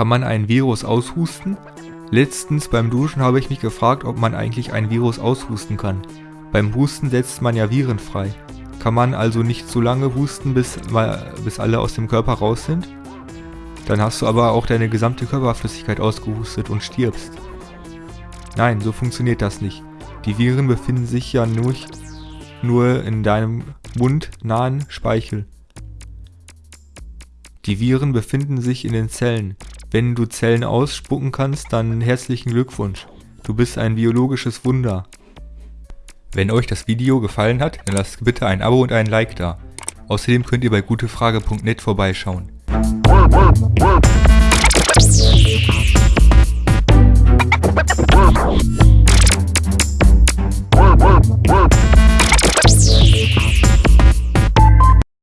Kann man ein Virus aushusten? Letztens beim Duschen habe ich mich gefragt, ob man eigentlich ein Virus aushusten kann. Beim Husten setzt man ja Viren frei. Kann man also nicht so lange husten, bis, bis alle aus dem Körper raus sind? Dann hast du aber auch deine gesamte Körperflüssigkeit ausgehustet und stirbst. Nein, so funktioniert das nicht. Die Viren befinden sich ja nur, nur in deinem mundnahen Speichel. Die Viren befinden sich in den Zellen. Wenn du Zellen ausspucken kannst, dann herzlichen Glückwunsch. Du bist ein biologisches Wunder. Wenn euch das Video gefallen hat, dann lasst bitte ein Abo und ein Like da. Außerdem könnt ihr bei gutefrage.net vorbeischauen.